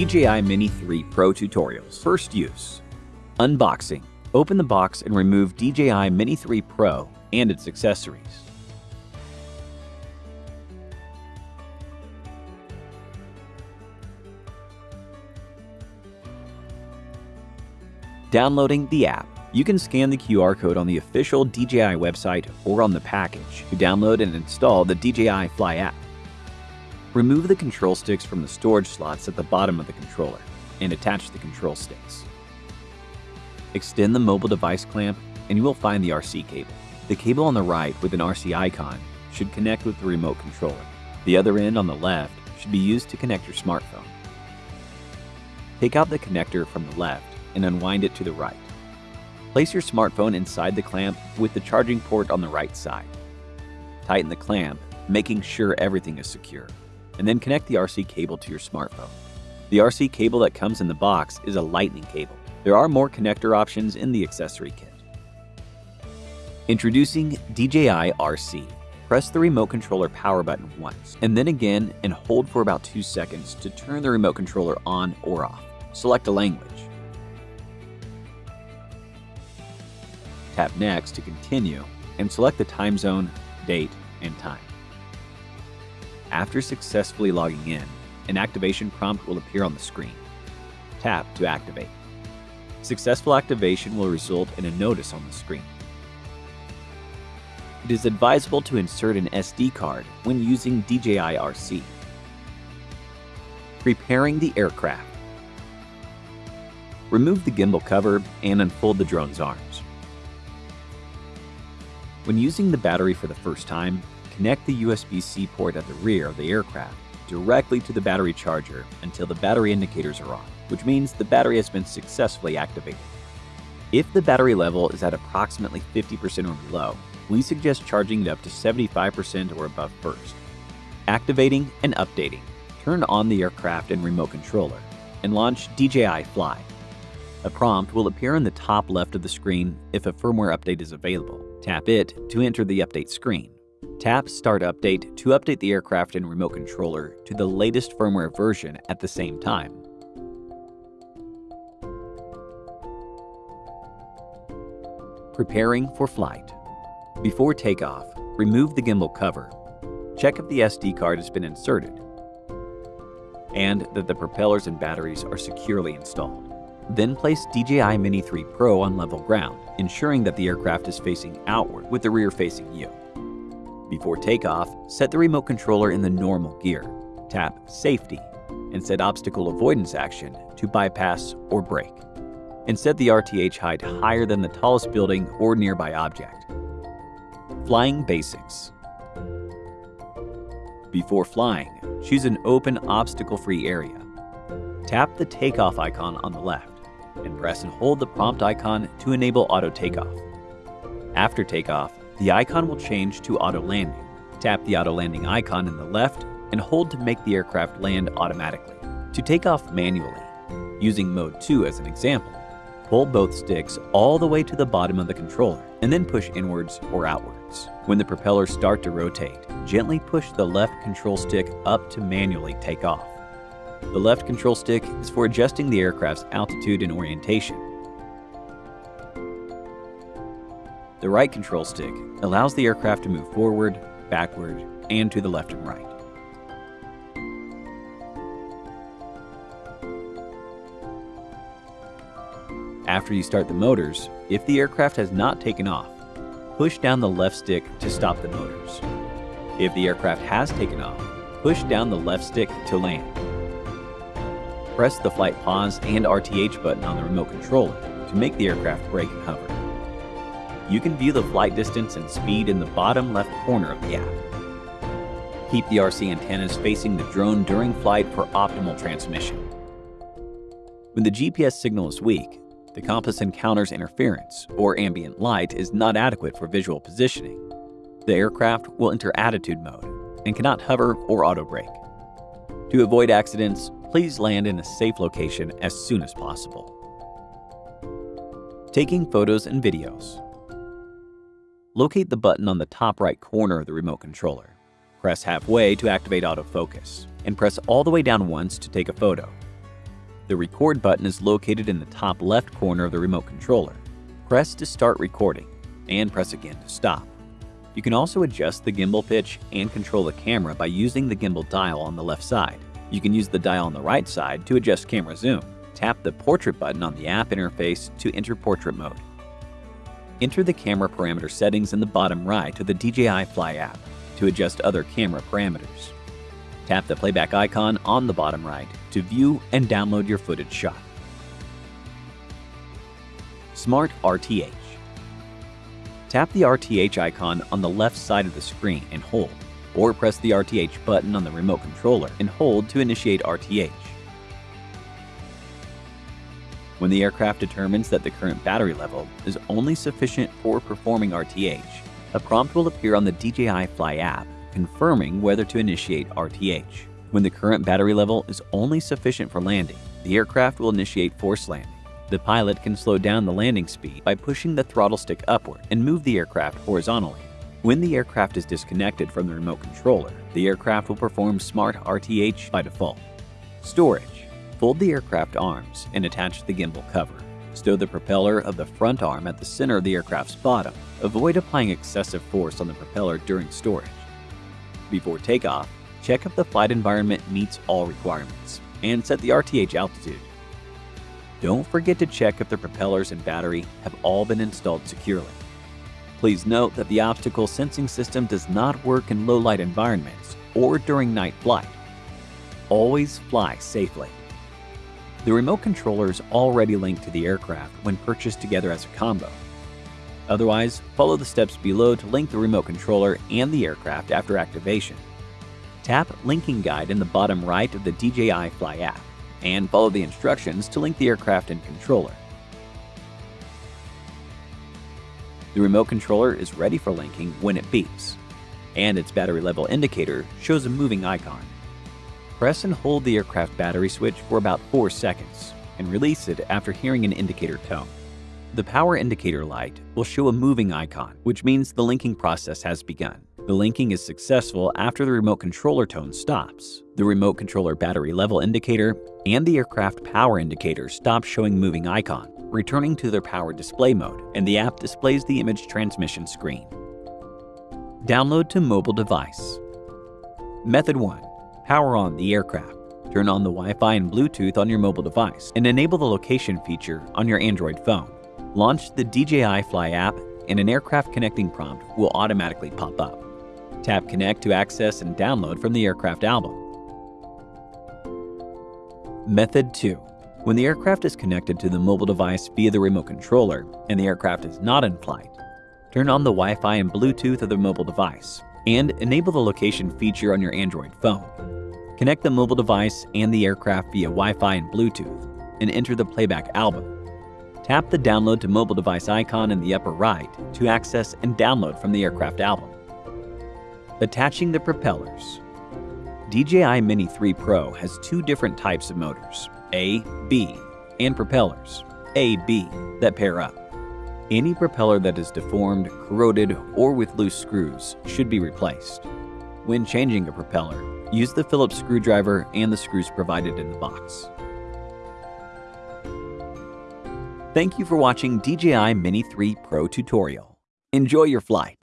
DJI Mini 3 Pro Tutorials. First use. Unboxing. Open the box and remove DJI Mini 3 Pro and its accessories. Downloading the app. You can scan the QR code on the official DJI website or on the package to download and install the DJI Fly app. Remove the control sticks from the storage slots at the bottom of the controller and attach the control sticks. Extend the mobile device clamp and you will find the RC cable. The cable on the right with an RC icon should connect with the remote controller. The other end on the left should be used to connect your smartphone. Take out the connector from the left and unwind it to the right. Place your smartphone inside the clamp with the charging port on the right side. Tighten the clamp, making sure everything is secure, and then connect the RC cable to your smartphone. The RC cable that comes in the box is a lightning cable. There are more connector options in the accessory kit. Introducing DJI RC. Press the remote controller power button once, and then again and hold for about 2 seconds to turn the remote controller on or off. Select a language. Tap Next to continue and select the time zone, date, and time. After successfully logging in, an activation prompt will appear on the screen. Tap to activate. Successful activation will result in a notice on the screen. It is advisable to insert an SD card when using DJI RC. Preparing the aircraft. Remove the gimbal cover and unfold the drone's arms. When using the battery for the first time, connect the USB-C port at the rear of the aircraft directly to the battery charger until the battery indicators are on, which means the battery has been successfully activated. If the battery level is at approximately 50% or below, we suggest charging it up to 75% or above first. Activating and updating. Turn on the aircraft and remote controller and launch DJI Fly. A prompt will appear in the top left of the screen if a firmware update is available. Tap it to enter the update screen. Tap Start Update to update the aircraft and remote controller to the latest firmware version at the same time. Preparing for flight. Before takeoff, remove the gimbal cover. Check if the SD card has been inserted and that the propellers and batteries are securely installed. Then place DJI Mini 3 Pro on level ground, ensuring that the aircraft is facing outward with the rear facing you. Before takeoff, set the remote controller in the normal gear. Tap Safety and set Obstacle Avoidance Action to bypass or brake. And set the RTH height higher than the tallest building or nearby object. Flying Basics Before flying, choose an open obstacle-free area. Tap the takeoff icon on the left and press and hold the prompt icon to enable auto takeoff. After takeoff, the icon will change to auto landing. Tap the auto landing icon in the left and hold to make the aircraft land automatically. To take off manually, using mode 2 as an example, pull both sticks all the way to the bottom of the controller and then push inwards or outwards. When the propellers start to rotate, gently push the left control stick up to manually take off. The left control stick is for adjusting the aircraft's altitude and orientation. The right control stick allows the aircraft to move forward, backward, and to the left and right. After you start the motors, if the aircraft has not taken off, push down the left stick to stop the motors. If the aircraft has taken off, push down the left stick to land press the flight pause and RTH button on the remote controller to make the aircraft brake and hover. You can view the flight distance and speed in the bottom left corner of the app. Keep the RC antennas facing the drone during flight for optimal transmission. When the GPS signal is weak, the compass encounters interference or ambient light is not adequate for visual positioning. The aircraft will enter attitude mode and cannot hover or auto brake. To avoid accidents, please land in a safe location as soon as possible. Taking photos and videos. Locate the button on the top right corner of the remote controller. Press halfway to activate autofocus, and press all the way down once to take a photo. The record button is located in the top left corner of the remote controller. Press to start recording, and press again to stop. You can also adjust the gimbal pitch and control the camera by using the gimbal dial on the left side. You can use the dial on the right side to adjust camera zoom. Tap the portrait button on the app interface to enter portrait mode. Enter the camera parameter settings in the bottom right of the DJI Fly app to adjust other camera parameters. Tap the playback icon on the bottom right to view and download your footage shot. Smart RTH Tap the RTH icon on the left side of the screen and hold, or press the RTH button on the remote controller and hold to initiate RTH. When the aircraft determines that the current battery level is only sufficient for performing RTH, a prompt will appear on the DJI Fly app confirming whether to initiate RTH. When the current battery level is only sufficient for landing, the aircraft will initiate forced landing. The pilot can slow down the landing speed by pushing the throttle stick upward and move the aircraft horizontally. When the aircraft is disconnected from the remote controller, the aircraft will perform Smart RTH by default. Storage. Fold the aircraft arms and attach the gimbal cover. Stow the propeller of the front arm at the center of the aircraft's bottom. Avoid applying excessive force on the propeller during storage. Before takeoff, check if the flight environment meets all requirements and set the RTH altitude. Don't forget to check if the propellers and battery have all been installed securely. Please note that the obstacle sensing system does not work in low-light environments or during night flight. Always fly safely. The remote controller is already linked to the aircraft when purchased together as a combo. Otherwise, follow the steps below to link the remote controller and the aircraft after activation. Tap Linking Guide in the bottom right of the DJI Fly app and follow the instructions to link the aircraft and controller. The remote controller is ready for linking when it beeps, and its battery level indicator shows a moving icon. Press and hold the aircraft battery switch for about 4 seconds and release it after hearing an indicator tone. The power indicator light will show a moving icon, which means the linking process has begun. The linking is successful after the remote controller tone stops. The remote controller battery level indicator and the aircraft power indicator stop showing moving icon, returning to their power display mode, and the app displays the image transmission screen. Download to mobile device. Method 1. Power on the aircraft. Turn on the Wi-Fi and Bluetooth on your mobile device and enable the location feature on your Android phone. Launch the DJI Fly app and an aircraft connecting prompt will automatically pop up. Tap Connect to access and download from the aircraft album. Method 2. When the aircraft is connected to the mobile device via the remote controller and the aircraft is not in flight, turn on the Wi-Fi and Bluetooth of the mobile device and enable the location feature on your Android phone. Connect the mobile device and the aircraft via Wi-Fi and Bluetooth and enter the playback album. Tap the download to mobile device icon in the upper right to access and download from the aircraft album. Attaching the propellers. DJI Mini 3 Pro has two different types of motors, A, B, and propellers, A, B, that pair up. Any propeller that is deformed, corroded, or with loose screws should be replaced. When changing a propeller, use the Phillips screwdriver and the screws provided in the box. Thank you for watching DJI Mini 3 Pro tutorial. Enjoy your flight.